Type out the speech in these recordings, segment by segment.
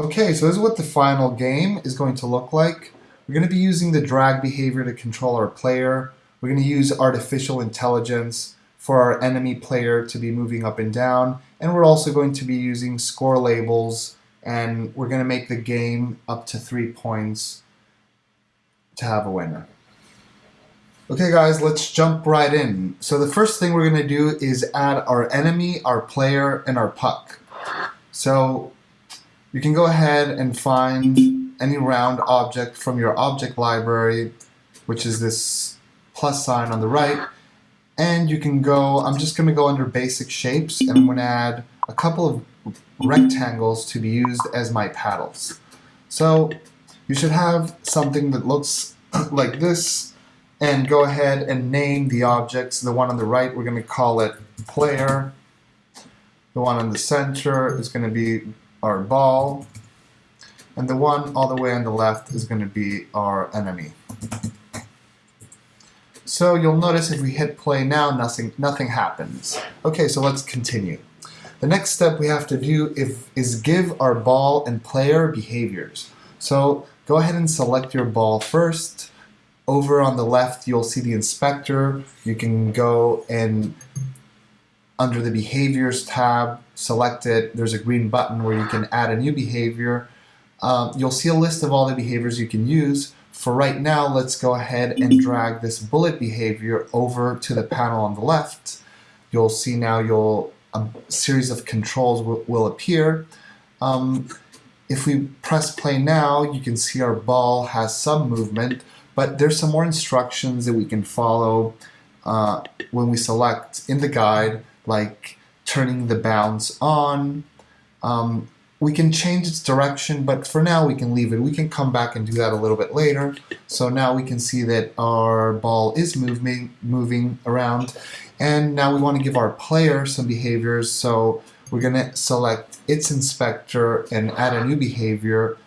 Okay, so this is what the final game is going to look like. We're going to be using the drag behavior to control our player. We're going to use artificial intelligence for our enemy player to be moving up and down. And we're also going to be using score labels and we're going to make the game up to three points to have a winner. Okay guys, let's jump right in. So the first thing we're going to do is add our enemy, our player, and our puck. So you can go ahead and find any round object from your object library, which is this plus sign on the right, and you can go, I'm just going to go under basic shapes, and I'm going to add a couple of rectangles to be used as my paddles. So you should have something that looks like this, and go ahead and name the objects. The one on the right, we're going to call it player. The one in the center is going to be our ball, and the one all the way on the left is going to be our enemy. So you'll notice if we hit play now, nothing, nothing happens. Okay, so let's continue. The next step we have to do if, is give our ball and player behaviors. So go ahead and select your ball first. Over on the left, you'll see the inspector. You can go and under the behaviors tab, select it. There's a green button where you can add a new behavior. Um, you'll see a list of all the behaviors you can use. For right now, let's go ahead and drag this bullet behavior over to the panel on the left. You'll see now you'll a series of controls will, appear. Um, if we press play now, you can see our ball has some movement, but there's some more instructions that we can follow uh, when we select in the guide like turning the bounce on. Um, we can change its direction, but for now we can leave it. We can come back and do that a little bit later. So now we can see that our ball is moving, moving around. And now we want to give our player some behaviors. So we're going to select its inspector and add a new behavior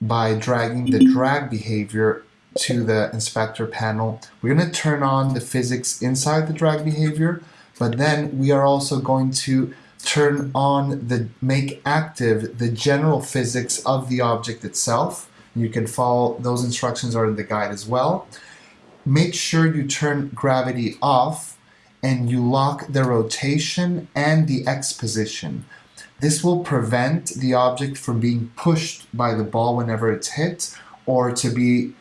by dragging the drag behavior to the inspector panel. We're going to turn on the physics inside the drag behavior. But then we are also going to turn on the make active the general physics of the object itself. You can follow, those instructions are in the guide as well. Make sure you turn gravity off and you lock the rotation and the X position. This will prevent the object from being pushed by the ball whenever it's hit or to be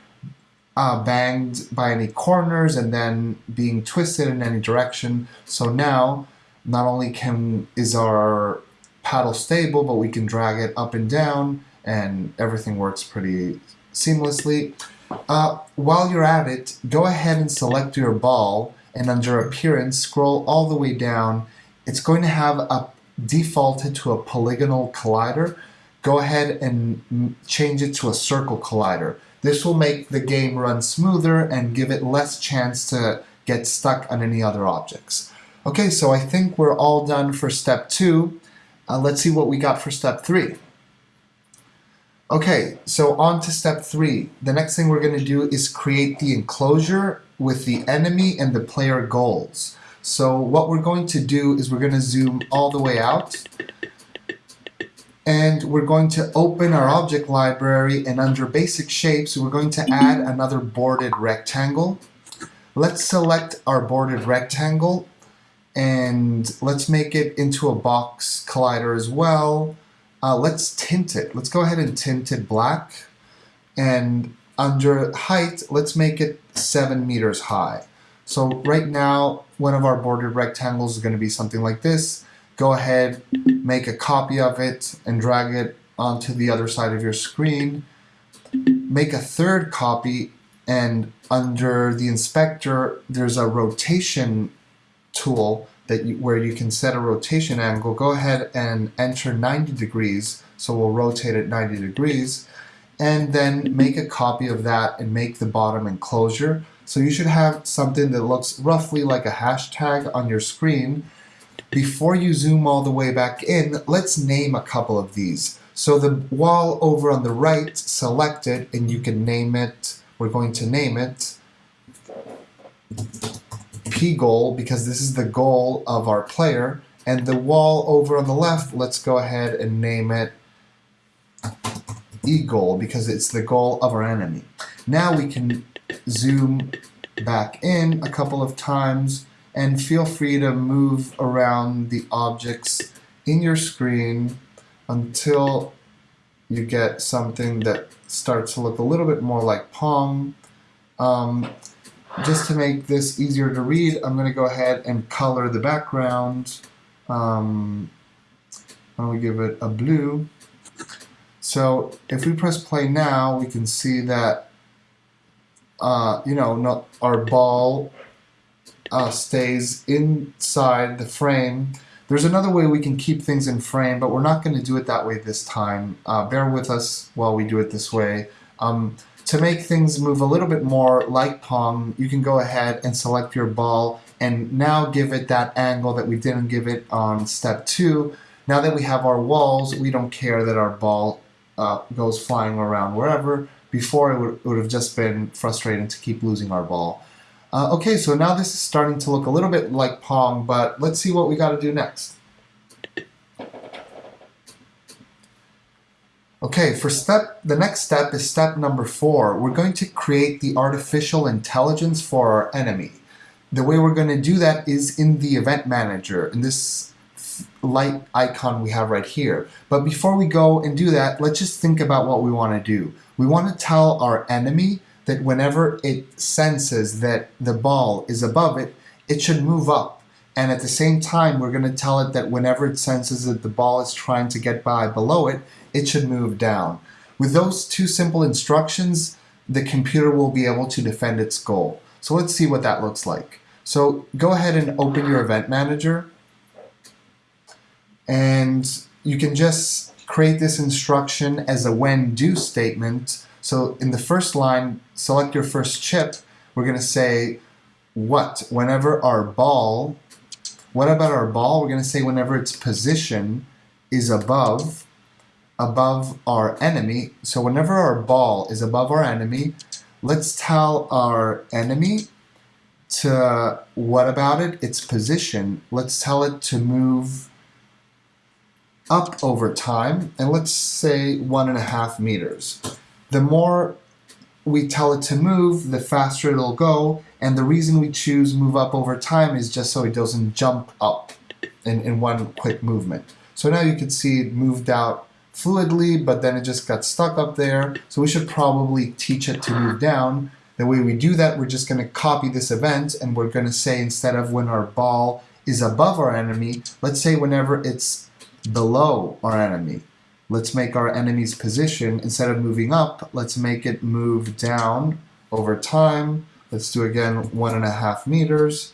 uh, banged by any corners and then being twisted in any direction. So now, not only can is our paddle stable, but we can drag it up and down and everything works pretty seamlessly. Uh, while you're at it, go ahead and select your ball and under appearance, scroll all the way down. It's going to have a defaulted to a polygonal collider. Go ahead and change it to a circle collider. This will make the game run smoother and give it less chance to get stuck on any other objects. Okay, so I think we're all done for step two. Uh, let's see what we got for step three. Okay, so on to step three. The next thing we're going to do is create the enclosure with the enemy and the player goals. So what we're going to do is we're going to zoom all the way out and we're going to open our object library and under basic shapes we're going to add another boarded rectangle. Let's select our boarded rectangle and let's make it into a box collider as well. Uh, let's tint it. Let's go ahead and tint it black. And under height let's make it seven meters high. So right now one of our boarded rectangles is going to be something like this go ahead, make a copy of it and drag it onto the other side of your screen. Make a third copy and under the inspector there's a rotation tool that you, where you can set a rotation angle. Go ahead and enter 90 degrees so we'll rotate it 90 degrees and then make a copy of that and make the bottom enclosure. So you should have something that looks roughly like a hashtag on your screen before you zoom all the way back in, let's name a couple of these. So the wall over on the right, select it, and you can name it, we're going to name it P goal because this is the goal of our player. And the wall over on the left, let's go ahead and name it E goal because it's the goal of our enemy. Now we can zoom back in a couple of times and feel free to move around the objects in your screen until you get something that starts to look a little bit more like Pong. Um, just to make this easier to read, I'm going to go ahead and color the background. Um, I'm going to give it a blue. So if we press play now, we can see that, uh, you know, not, our ball uh, stays inside the frame. There's another way we can keep things in frame, but we're not going to do it that way this time. Uh, bear with us while we do it this way. Um, to make things move a little bit more like Pong, you can go ahead and select your ball and now give it that angle that we didn't give it on step two. Now that we have our walls, we don't care that our ball uh, goes flying around wherever. Before it would, it would have just been frustrating to keep losing our ball. Uh, okay, so now this is starting to look a little bit like Pong, but let's see what we got to do next. Okay, for step, the next step is step number four. We're going to create the artificial intelligence for our enemy. The way we're going to do that is in the event manager, in this light icon we have right here. But before we go and do that, let's just think about what we want to do. We want to tell our enemy that whenever it senses that the ball is above it, it should move up. And at the same time, we're going to tell it that whenever it senses that the ball is trying to get by below it, it should move down. With those two simple instructions, the computer will be able to defend its goal. So let's see what that looks like. So go ahead and open your event manager and you can just create this instruction as a when do statement so in the first line, select your first chip. We're going to say what? Whenever our ball, what about our ball? We're going to say whenever its position is above, above our enemy. So whenever our ball is above our enemy, let's tell our enemy to, what about it? Its position. Let's tell it to move up over time, and let's say one and a half meters the more we tell it to move, the faster it'll go. And the reason we choose move up over time is just so it doesn't jump up in, in one quick movement. So now you can see it moved out fluidly, but then it just got stuck up there. So we should probably teach it to move down. The way we do that, we're just going to copy this event and we're going to say instead of when our ball is above our enemy, let's say whenever it's below our enemy. Let's make our enemy's position, instead of moving up, let's make it move down over time. Let's do again one and a half meters.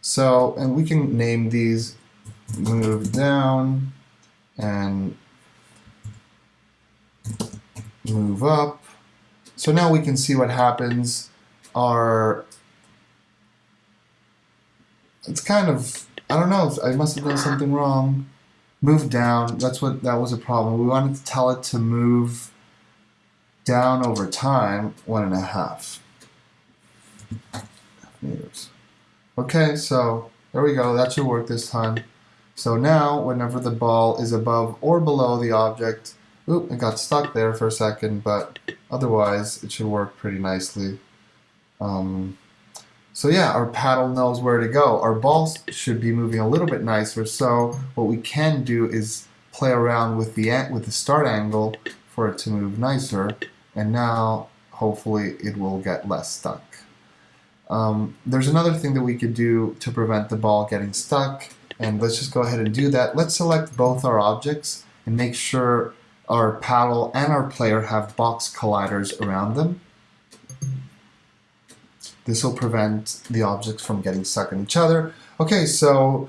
So, and we can name these move down and move up. So now we can see what happens. Our, it's kind of, I don't know, I must have done something wrong move down. That's what that was a problem. We wanted to tell it to move down over time one and a half meters. Okay, so there we go. That should work this time. So now, whenever the ball is above or below the object, oop, it got stuck there for a second, but otherwise it should work pretty nicely. Um, so yeah, our paddle knows where to go. Our balls should be moving a little bit nicer. So what we can do is play around with the with the start angle for it to move nicer. And now hopefully it will get less stuck. Um, there's another thing that we could do to prevent the ball getting stuck. And let's just go ahead and do that. Let's select both our objects and make sure our paddle and our player have box colliders around them. This will prevent the objects from getting stuck in each other. Okay, so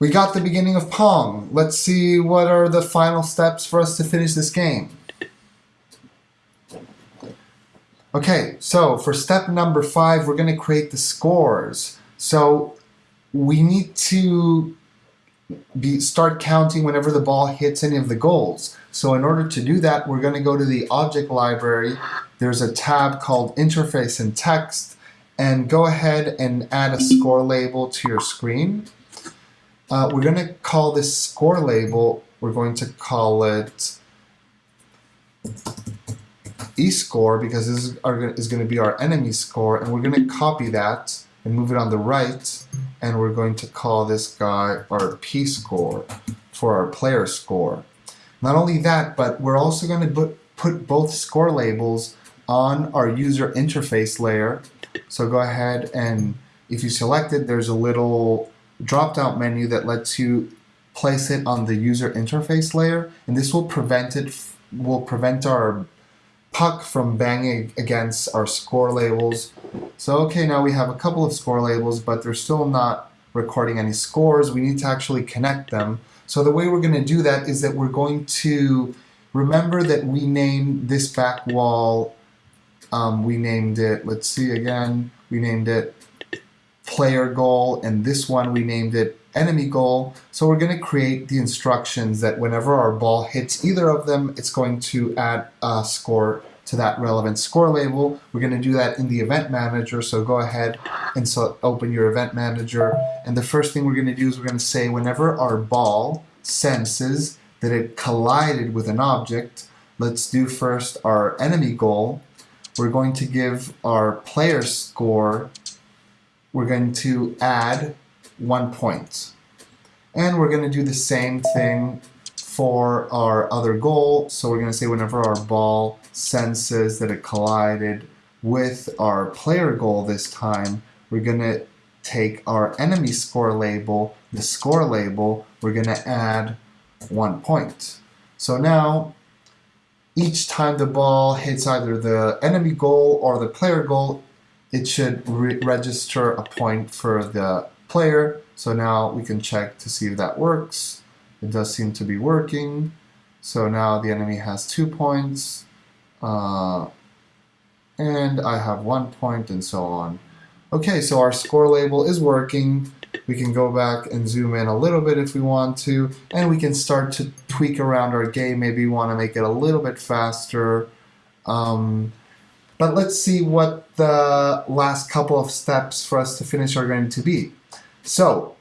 we got the beginning of Pong. Let's see what are the final steps for us to finish this game. Okay, so for step number five, we're going to create the scores. So we need to be, start counting whenever the ball hits any of the goals. So in order to do that, we're going to go to the object library. There's a tab called interface and text and go ahead and add a score label to your screen. Uh, we're going to call this score label, we're going to call it e score because this is, is going to be our enemy score, and we're going to copy that and move it on the right, and we're going to call this guy our p score for our player score. Not only that, but we're also going to put, both score labels on our user interface layer. So go ahead and if you select it, there's a little drop-down menu that lets you place it on the user interface layer, and this will prevent it will prevent our puck from banging against our score labels. So okay, now we have a couple of score labels, but they're still not recording any scores. We need to actually connect them. So the way we're going to do that is that we're going to remember that we named this back wall, um, we named it, let's see again, we named it player goal, and this one we named it enemy goal. So we're going to create the instructions that whenever our ball hits either of them, it's going to add a score to that relevant score label. We're going to do that in the event manager. So go ahead and so open your event manager. And the first thing we're going to do is we're going to say whenever our ball senses that it collided with an object, let's do first our enemy goal. We're going to give our player score we're going to add one point. And we're going to do the same thing for our other goal. So we're going to say whenever our ball senses that it collided with our player goal this time, we're going to take our enemy score label, the score label, we're going to add one point. So now, each time the ball hits either the enemy goal or the player goal, it should re register a point for the player. So now we can check to see if that works. It does seem to be working. So now the enemy has two points. Uh, and I have one point and so on. Okay, so our score label is working. We can go back and zoom in a little bit if we want to, and we can start to tweak around our game. Maybe we want to make it a little bit faster. Um, but let's see what the last couple of steps for us to finish are going to be. So,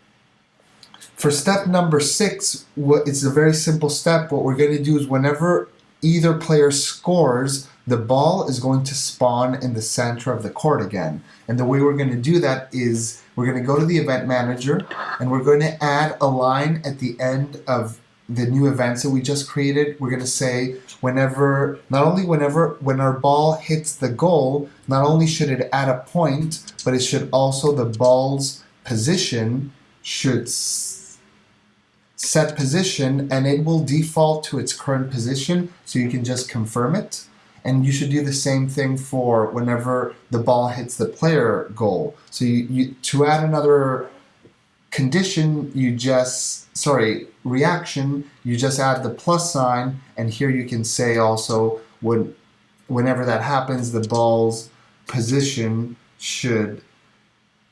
for step number six, it's a very simple step. What we're going to do is whenever either player scores, the ball is going to spawn in the center of the court again. And the way we're going to do that is we're going to go to the event manager and we're going to add a line at the end of the new events that we just created, we're going to say whenever, not only whenever, when our ball hits the goal, not only should it add a point, but it should also, the ball's position should set position and it will default to its current position so you can just confirm it. And you should do the same thing for whenever the ball hits the player goal. So you, you to add another condition, you just, sorry, reaction, you just add the plus sign, and here you can say also when, whenever that happens, the ball's position should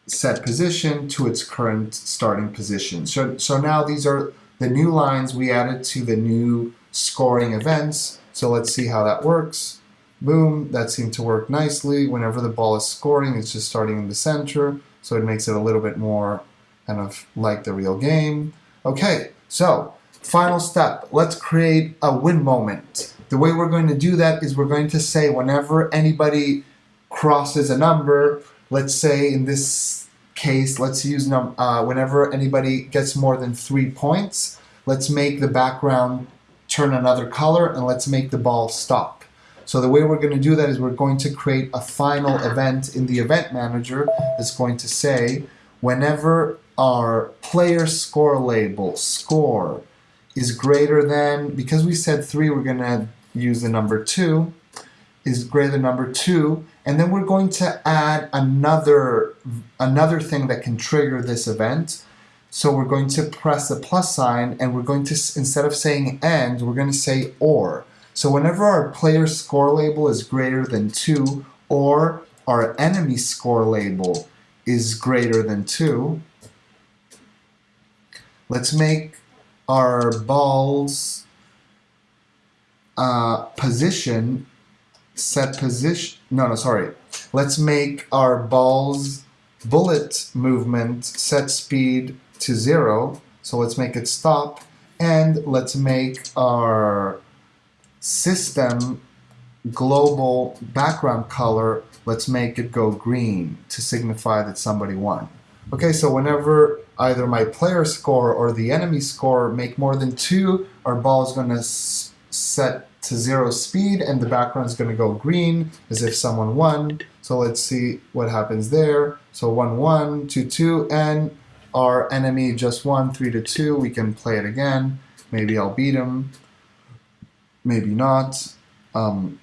set position to its current starting position. So, so now these are the new lines we added to the new scoring events. So let's see how that works. Boom, that seemed to work nicely. Whenever the ball is scoring, it's just starting in the center, so it makes it a little bit more kind of like the real game. Okay, so final step. Let's create a win moment. The way we're going to do that is we're going to say whenever anybody crosses a number, let's say in this case, let's use uh, whenever anybody gets more than three points, let's make the background turn another color and let's make the ball stop. So the way we're going to do that is we're going to create a final event in the event manager that's going to say whenever our player score label, score, is greater than, because we said 3, we're going to use the number 2, is greater than number 2, and then we're going to add another, another thing that can trigger this event. So we're going to press the plus sign, and we're going to, instead of saying and, we're going to say or. So whenever our player score label is greater than 2, or our enemy score label is greater than 2, Let's make our balls uh, position set position. No, no, sorry. Let's make our balls bullet movement set speed to zero. So let's make it stop. And let's make our system global background color, let's make it go green to signify that somebody won. Okay, so whenever either my player score or the enemy score make more than two, our ball is going to set to zero speed and the background is going to go green as if someone won. So let's see what happens there. So 1 1, 2 2, and our enemy just won 3 to 2. We can play it again. Maybe I'll beat him. Maybe not. Um,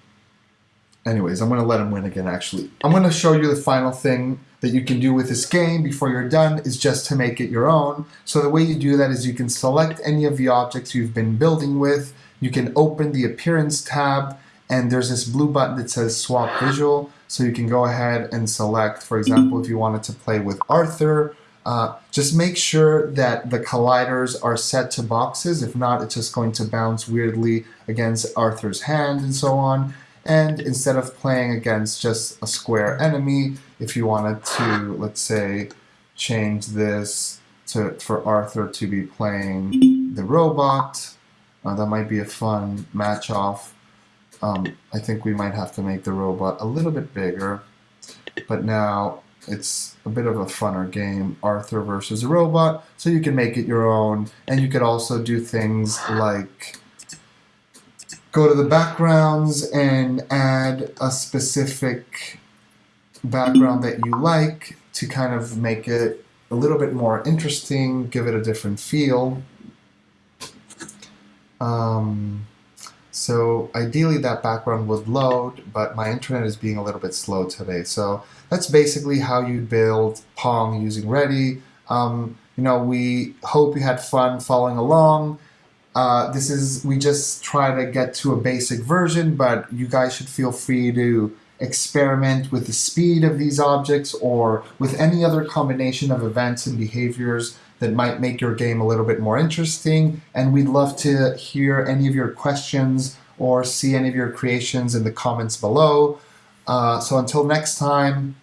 anyways, I'm going to let him win again actually. I'm going to show you the final thing that you can do with this game before you're done is just to make it your own. So the way you do that is you can select any of the objects you've been building with you can open the Appearance tab and there's this blue button that says Swap Visual. So you can go ahead and select, for example, if you wanted to play with Arthur, uh, just make sure that the colliders are set to boxes. If not, it's just going to bounce weirdly against Arthur's hand and so on. And instead of playing against just a square enemy, if you wanted to, let's say, change this to for Arthur to be playing the robot, uh, that might be a fun match off. Um, I think we might have to make the robot a little bit bigger, but now it's a bit of a funner game, Arthur versus a robot, so you can make it your own, and you could also do things like go to the backgrounds and add a specific background that you like to kind of make it a little bit more interesting, give it a different feel. Um, so ideally that background would load, but my internet is being a little bit slow today. So that's basically how you build Pong using Ready. Um, you know, we hope you had fun following along. Uh, this is, we just try to get to a basic version, but you guys should feel free to experiment with the speed of these objects or with any other combination of events and behaviors that might make your game a little bit more interesting. And we'd love to hear any of your questions or see any of your creations in the comments below. Uh, so until next time,